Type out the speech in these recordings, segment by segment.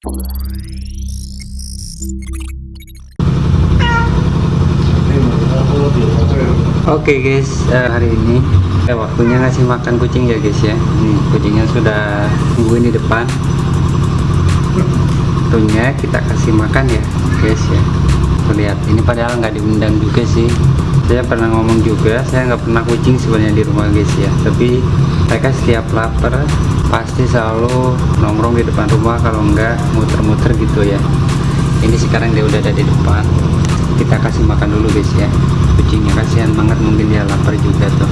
Oke guys, eh, hari ini eh, waktunya ngasih makan kucing ya guys ya. Nih kucingnya sudah nungguin di depan. Waktunya kita kasih makan ya guys ya. Tuh, Lihat ini padahal nggak diundang juga sih. Saya pernah ngomong juga, saya nggak pernah kucing sebenarnya di rumah guys ya. Tapi mereka setiap lapar pasti selalu nongkrong di depan rumah kalau nggak muter-muter gitu ya. Ini sekarang dia udah ada di depan. Kita kasih makan dulu guys ya. Kucingnya kasihan banget mungkin dia lapar juga tuh.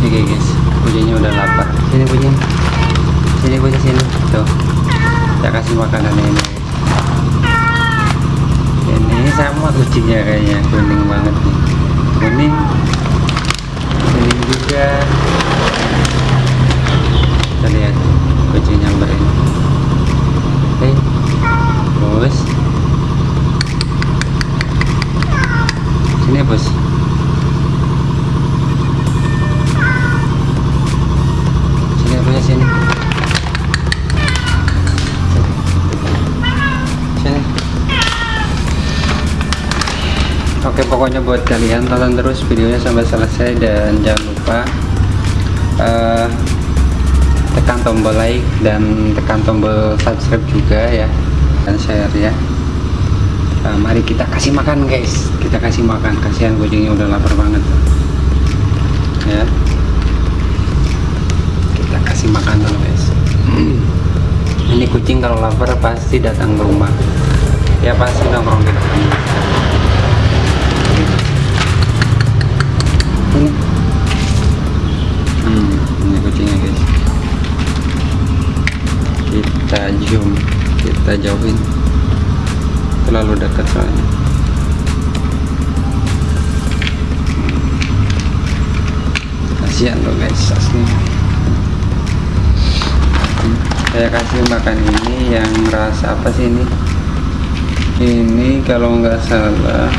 Oke guys kucingnya udah lapar. Sini kucing. Sini kucing sini. Tuh. Saya kasih makanan ini ini sama kucingnya kayaknya kuning banget nih. Kuning juga. Kita lihat kucing nyamber ini. Hei, bos. Sini bos oke pokoknya buat kalian tonton terus videonya sampai selesai dan jangan lupa eh, tekan tombol like dan tekan tombol subscribe juga ya dan share ya. Nah, mari kita kasih makan guys. Kita kasih makan. Kasihan kucingnya udah lapar banget. Ya. Kita kasih makan dulu guys. Ini kucing kalau lapar pasti datang ke rumah. Ya pasti nongkrong di kita zoom kita jauhin. Terlalu dekat soalnya. Kasihan loh guys asli saya kasih makan ini yang rasa apa sih ini? Ini kalau nggak salah.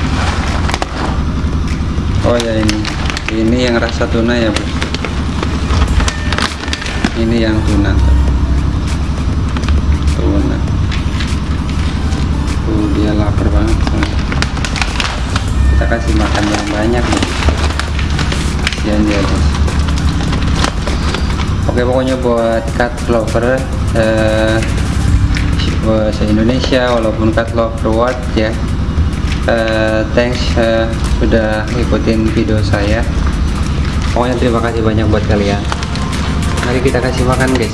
Oh ya ini. Ini yang rasa tuna ya bos ini yang tuna lapar banget kita kasih makan yang banyak nih kasihan dia guys oke pokoknya buat cat lover eh, bahasa Indonesia walaupun cat lover what ya. Eh, thanks eh, sudah ikutin video saya. Pokoknya terima kasih banyak buat kalian. Mari kita kasih makan guys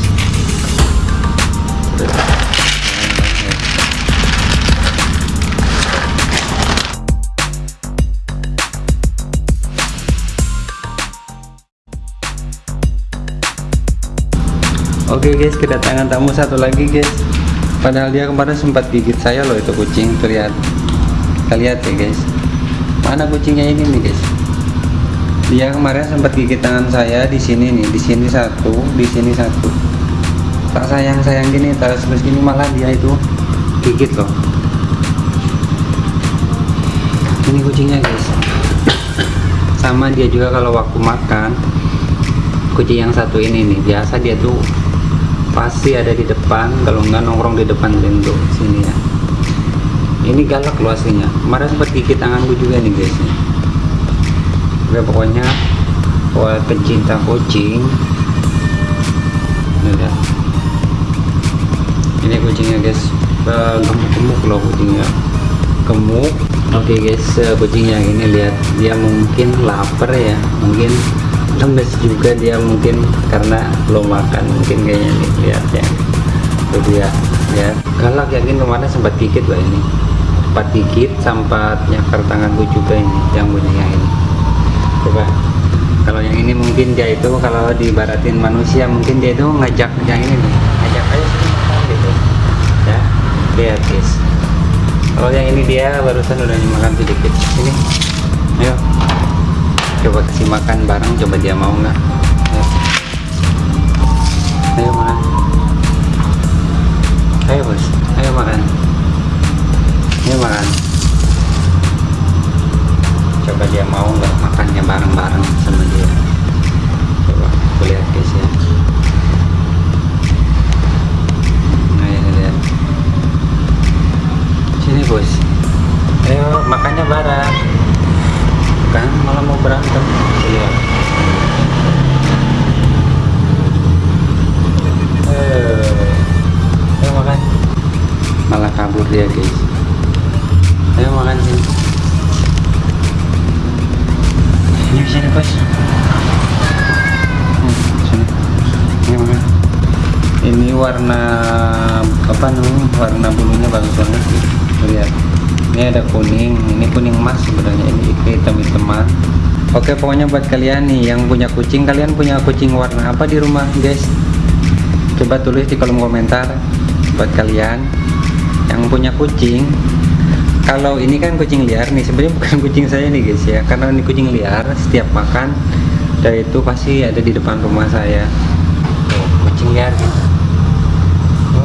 Oke guys, kedatangan tamu satu lagi guys. Padahal dia kemarin sempat gigit saya loh itu kucing. Tuh lihat, kita lihat ya guys. Mana kucingnya ini nih guys? Dia kemarin sempat gigit tangan saya di sini nih, di sini satu, di sini satu. Tak sayang sayang gini, terus terus gini malah dia itu gigit loh. Ini kucingnya guys. Sama dia juga kalau waktu makan, kucing yang satu ini nih biasa dia tuh pasti ada di depan kalau nggak nongkrong di depan pintu sini ya. Ini galak loh aslinya. Kemarin sempat gigit tanganku juga nih guys. Oke, pokoknya buat pencinta kucing udah ini kucingnya guys. Eh, gemuk-gemuk loh kucingnya. Gemuk. Oke guys eh, kucingnya ini lihat dia mungkin lapar ya. Mungkin lemes juga dia mungkin karena belum makan mungkin kayaknya nih lihat ya. Tuh dia ya. Galak yakin kemarin sempat gigit lah ini. Sempat gigit sempat nyakar tanganku juga ini yang yang ini. Coba kalau yang ini mungkin dia itu kalau dibaratin manusia mungkin dia itu ngajak yang ini nih ngajak ayo sini gitu. Ya lihat guys kalau yang ini dia barusan udah makan sedikit. Ini ayo coba kasih makan bareng coba dia mau nggak? Ayo. ayo makan. Ayo bos. Ayo makan. Ayo makan. Coba dia mau nggak makannya bareng-bareng sama dia bos Hmm, ini warna apa namanya? Warna bulunya bagus banget sih. Lihat. Ini ada kuning. Ini kuning emas sebenarnya. Ini hitam hitaman oke pokoknya buat kalian nih yang punya kucing kalian punya kucing warna apa di rumah guys? Coba tulis di kolom komentar buat kalian yang punya kucing kalau ini kan kucing liar nih sebenarnya bukan kucing saya nih guys ya. Karena ini kucing liar setiap makan dan itu pasti ada di depan rumah saya. Kucing liar gitu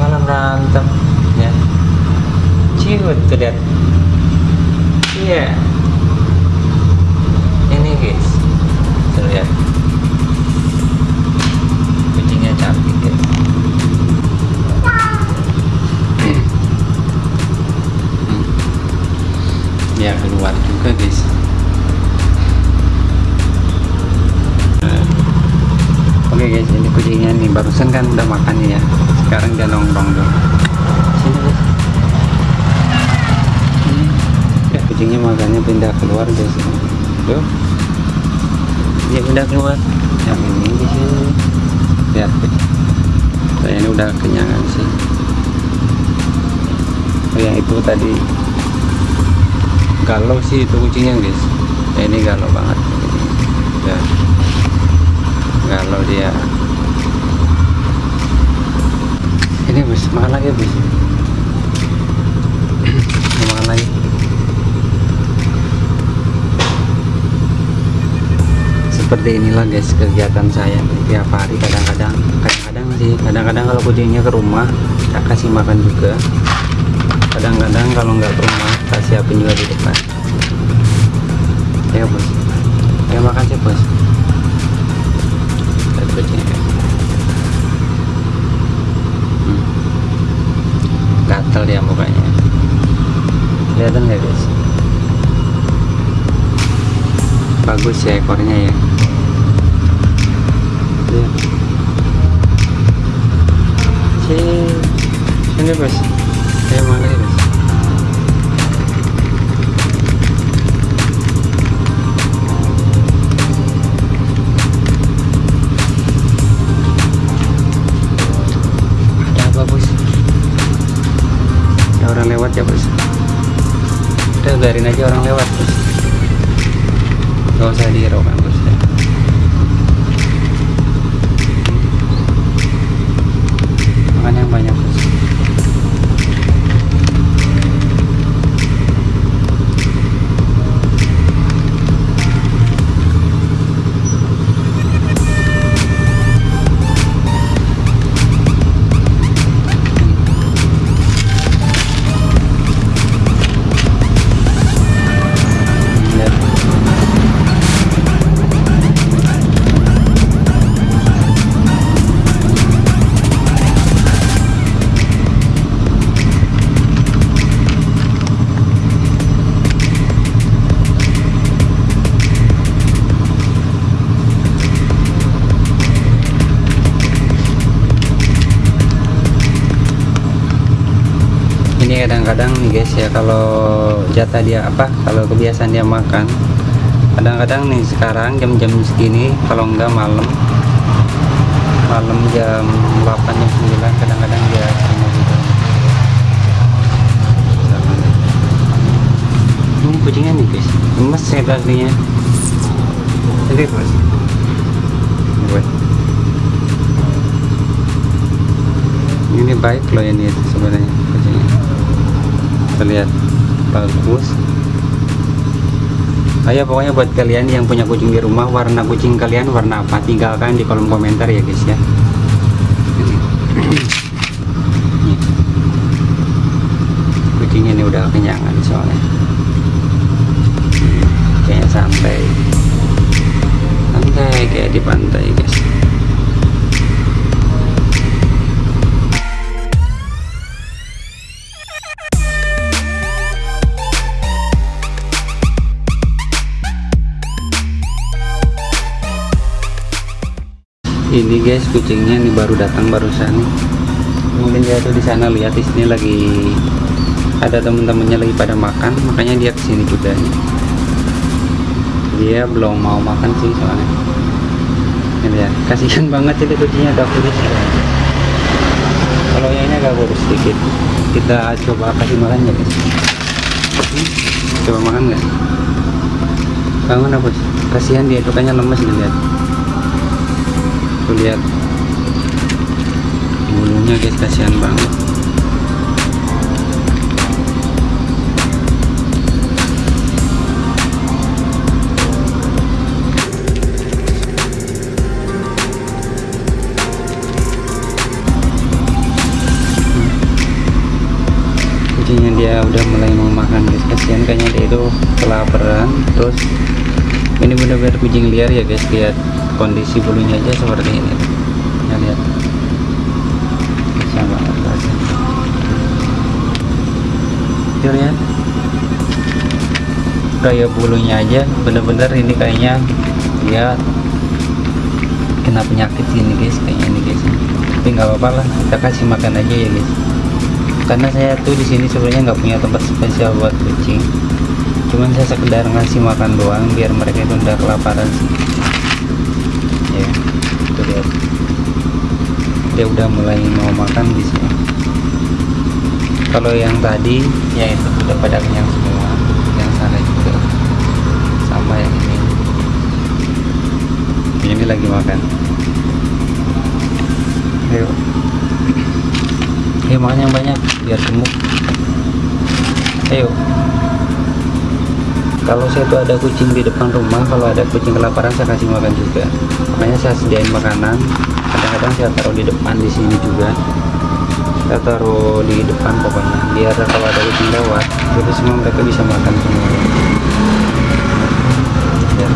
malah berantem ya. Ciut tuh lihat. Iya. ini guys tuh lihat kucingnya cantik guys ya keluar juga guys. Oke guys ini kucingnya nih. Barusan kan udah makan ya. Sekarang dia nongkrong tuh sini guys. Sini. ya kucingnya makannya pindah keluar guys. Tuh. Dia pindah keluar. Yang ini di sini lihat guys. Saya ini udah kenyangan sih. Oh yang itu tadi galau sih itu kucingnya guys. Ya, ini galau banget. Ya. Galau dia. Ini bos makan lagi makan lagi? Seperti inilah guys kegiatan saya tiap hari. Kadang-kadang kadang-kadang sih. Kadang-kadang kalau kucingnya ke rumah saya kasih makan juga kadang-kadang kalau nggak ke rumah tak siapin juga di depan. Ya bos. Ya makan sih bos. Lihat. Hmm. gatel dia mukanya. Kelihatan nggak guys? Bagus ya ekornya ya. Lihat. sini sini bos lewat ya udah biarin aja orang lewat bos. Gak usah dihiraukan kadang-kadang nih guys ya kalau jatah dia apa kalau kebiasaan dia makan kadang-kadang nih sekarang jam-jam segini kalau enggak malam malam jam 8 jam 9 kadang-kadang dia gitu. Ini kucingnya nih guys gemes ya kakinya jadi bos buat. Ini baik loh ini sebenarnya terlihat bagus. Ayo pokoknya buat kalian yang punya kucing di rumah warna kucing kalian warna apa? Tinggalkan di kolom komentar ya guys ya. Nih. kucingnya ini udah kenyangan soalnya. Kayaknya santai. Santai kayak di pantai guys ini guys kucingnya nih baru datang barusan. Mungkin dia tuh di sana lihat di sini lagi ada teman-temannya lagi pada makan makanya dia ke sini juga. Dia belum mau makan sih soalnya. Ini ya kasihan banget ini kucingnya agak kurus kalau yang ini agak kurus sedikit. Kita coba kasih makan ya guys. Coba makan nggak? Bangun apa sih kasihan dia itu kayaknya lemes nih lihat tuh lihat. Bulunya guys kasihan banget. Kucingnya dia udah mulai mau makan guys. Kasihan kayaknya dia itu kelaparan terus ini benar-benar kucing liar ya guys. Lihat kondisi bulunya aja seperti ini. Ya lihat. Sama lihat kayak bulunya aja. Bener-bener ini kayaknya dia kena penyakit ini guys. Kayaknya ini guys. Tapi nggak apa-apa lah. Kita kasih makan aja ya guys. Karena saya tuh di sini sebenarnya nggak punya tempat spesial buat kucing cuman saya sekedar ngasih makan doang biar mereka itu udah kelaparan sih. Ya itu lihat dia udah mulai mau makan di sini. Kalau yang tadi ya itu udah pada kenyang semua. Yang sana juga. Sama yang ini. Ini lagi makan. Ayo. Ayo makan yang banyak biar gemuk. Ayo kalau saya tuh ada kucing di depan rumah kalau ada kucing kelaparan saya kasih makan juga. Makanya saya sediain makanan. Kadang-kadang saya taruh di depan di sini juga. Saya taruh di depan pokoknya biar kalau ada kucing lewat jadi semua mereka bisa makan semua. Ya.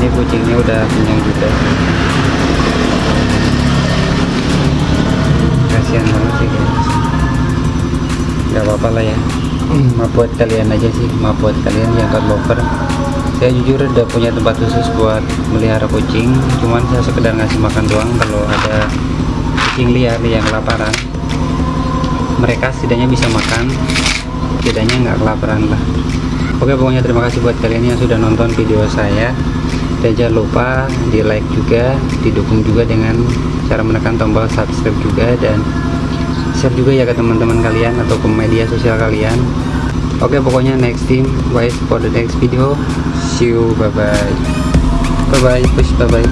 ini kucingnya udah kenyang juga. Kasihan banget sih guys nggak apa-apa lah ya. Maaf buat kalian aja sih maaf buat kalian yang cat lover. Saya jujur udah punya tempat khusus buat melihara kucing cuman saya sekedar ngasih makan doang kalau ada kucing liar yang kelaparan. Mereka setidaknya bisa makan setidaknya nggak kelaparan lah. Oke pokoknya terima kasih buat kalian yang sudah nonton video saya. Dan jangan lupa di like juga didukung juga dengan cara menekan tombol subscribe juga dan share juga ya ke teman-teman kalian atau ke media sosial kalian. Oke pokoknya next team wait for the next video. See you bye bye bye bye push bye bye